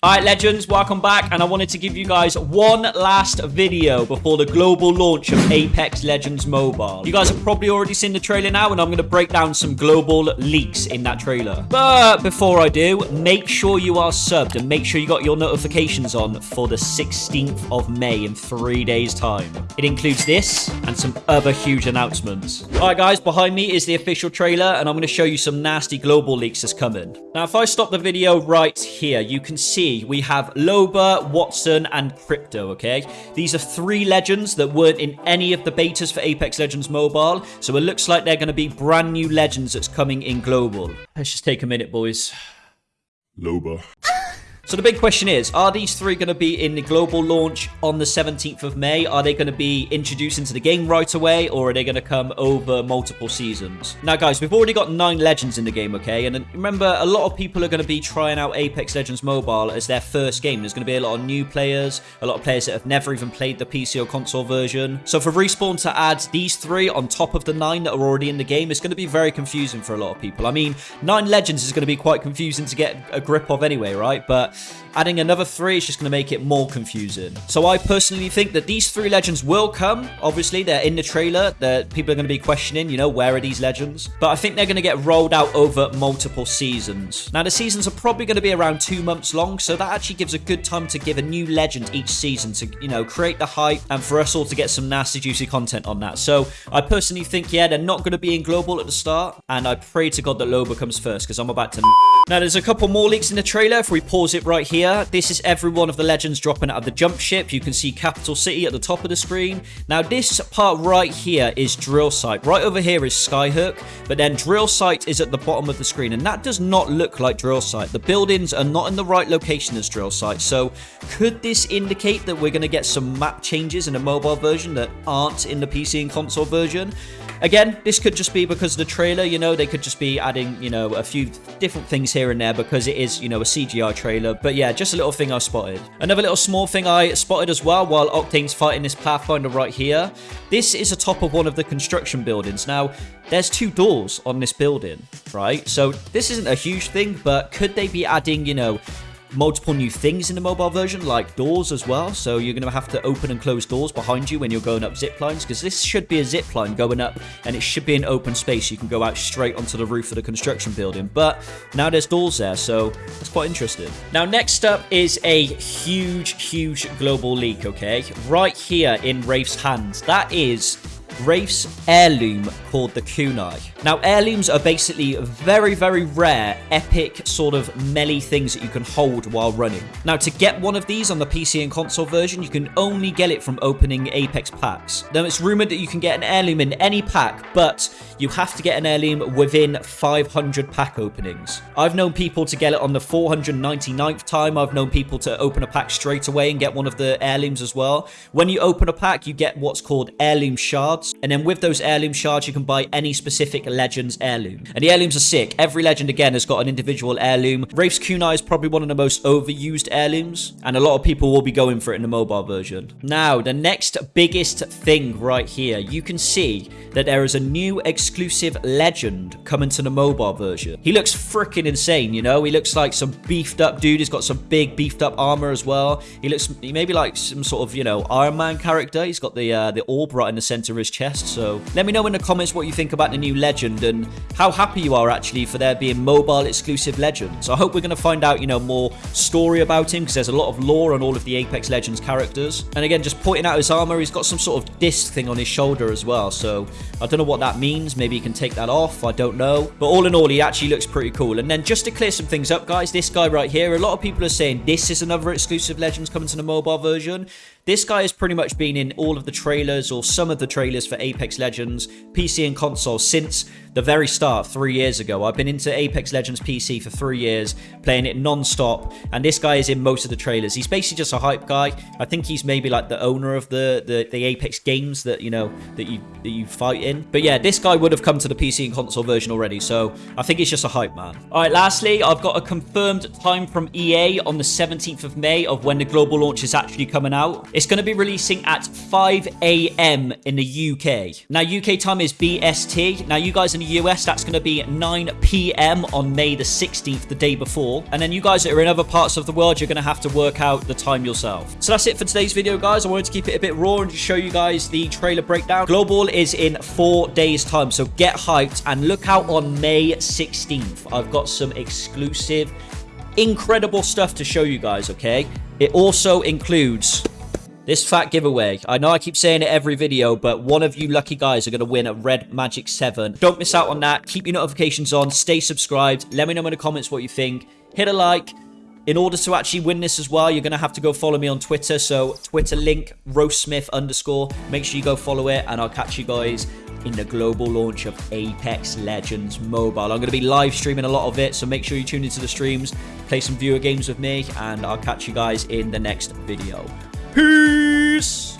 Alright, legends, welcome back, and I wanted to give you guys one last video before the global launch of Apex Legends Mobile. You guys have probably already seen the trailer now, and I'm going to break down some global leaks in that trailer. But before I do, make sure you are subbed, and make sure you got your notifications on for the 16th of May in three days' time. It includes this and some other huge announcements. Alright guys, behind me is the official trailer, and I'm going to show you some nasty global leaks that's coming. Now, if I stop the video right here, you can see we have Loba, Watson, and Crypto, okay? These are three legends that weren't in any of the betas for Apex Legends Mobile, so it looks like they're going to be brand new legends that's coming in Global. Let's just take a minute, boys. Loba. Ah! So the big question is, are these three going to be in the global launch on the 17th of May? Are they going to be introduced into the game right away, or are they going to come over multiple seasons? Now, guys, we've already got nine legends in the game, okay? And remember, a lot of people are going to be trying out Apex Legends Mobile as their first game. There's going to be a lot of new players, a lot of players that have never even played the PC or console version. So for Respawn to add these three on top of the nine that are already in the game, it's going to be very confusing for a lot of people. I mean, nine legends is going to be quite confusing to get a grip of anyway, right? But Adding another three is just going to make it more confusing. So I personally think that these three legends will come. Obviously, they're in the trailer. That people are going to be questioning, you know, where are these legends? But I think they're going to get rolled out over multiple seasons. Now, the seasons are probably going to be around two months long, so that actually gives a good time to give a new legend each season to, you know, create the hype and for us all to get some nasty, juicy content on that. So I personally think, yeah, they're not going to be in global at the start, and I pray to God that Loba comes first because I'm about to... Now, there's a couple more leaks in the trailer. If we pause it right here, this is every one of the legends dropping out of the jump ship. You can see Capital City at the top of the screen. Now, this part right here is Drill Site. Right over here is Skyhook, but then Drill Site is at the bottom of the screen, and that does not look like Drill Site. The buildings are not in the right location as Drill Site, so could this indicate that we're going to get some map changes in the mobile version that aren't in the PC and console version? Again, this could just be because of the trailer, you know, they could just be adding, you know, a few different things here and there because it is, you know, a CGI trailer. But yeah, just a little thing I spotted. Another little small thing I spotted as well while Octane's fighting this Pathfinder right here. This is the top of one of the construction buildings. Now, there's two doors on this building, right? So this isn't a huge thing, but could they be adding, you know, multiple new things in the mobile version, like doors as well. So you're going to have to open and close doors behind you when you're going up zip lines, because this should be a zip line going up, and it should be an open space. You can go out straight onto the roof of the construction building. But now there's doors there, so that's quite interesting. Now, next up is a huge, huge global leak, okay? Right here in Wraith's hands. That is Wraith's heirloom called the Kunai. Now, heirlooms are basically very, very rare, epic sort of melee things that you can hold while running. Now, to get one of these on the PC and console version, you can only get it from opening Apex packs. Now, it's rumored that you can get an heirloom in any pack, but you have to get an heirloom within 500 pack openings. I've known people to get it on the 499th time. I've known people to open a pack straight away and get one of the heirlooms as well. When you open a pack, you get what's called heirloom shards and then with those heirloom shards, you can buy any specific legend's heirloom. And the heirlooms are sick. Every legend, again, has got an individual heirloom. Wraith's Kunai is probably one of the most overused heirlooms, and a lot of people will be going for it in the mobile version. Now, the next biggest thing right here, you can see that there is a new exclusive legend coming to the mobile version. He looks freaking insane, you know? He looks like some beefed up dude. He's got some big beefed up armor as well. He looks, maybe like some sort of, you know, Iron Man character. He's got the, uh, the orb right in the center of his chest. So let me know in the comments what you think about the new legend and how happy you are actually for there being mobile exclusive legends. I hope we're going to find out, you know, more story about him because there's a lot of lore on all of the Apex Legends characters. And again, just pointing out his armor, he's got some sort of disc thing on his shoulder as well. So I don't know what that means. Maybe he can take that off. I don't know. But all in all, he actually looks pretty cool. And then just to clear some things up, guys, this guy right here, a lot of people are saying this is another exclusive Legends coming to the mobile version. This guy has pretty much been in all of the trailers or some of the trailers for Apex Legends, PC and console since the very start, three years ago. I've been into Apex Legends PC for three years, playing it non-stop, and this guy is in most of the trailers. He's basically just a hype guy. I think he's maybe like the owner of the, the, the Apex games that, you know, that you, that you fight in. But yeah, this guy would have come to the PC and console version already, so I think he's just a hype man. All right, lastly, I've got a confirmed time from EA on the 17th of May of when the global launch is actually coming out. It's going to be releasing at 5 a.m. in the UK. Now, UK time is BST. Now, you guys in the US, that's going to be 9 p.m. on May the 16th, the day before. And then you guys that are in other parts of the world, you're going to have to work out the time yourself. So that's it for today's video, guys. I wanted to keep it a bit raw and just show you guys the trailer breakdown. Global is in four days' time, so get hyped and look out on May 16th. I've got some exclusive, incredible stuff to show you guys, okay? It also includes this fat giveaway. I know I keep saying it every video, but one of you lucky guys are going to win a Red Magic 7. Don't miss out on that. Keep your notifications on. Stay subscribed. Let me know in the comments what you think. Hit a like. In order to actually win this as well, you're going to have to go follow me on Twitter. So Twitter link, roastsmith underscore. Make sure you go follow it, and I'll catch you guys in the global launch of Apex Legends Mobile. I'm going to be live streaming a lot of it, so make sure you tune into the streams, play some viewer games with me, and I'll catch you guys in the next video. Peace!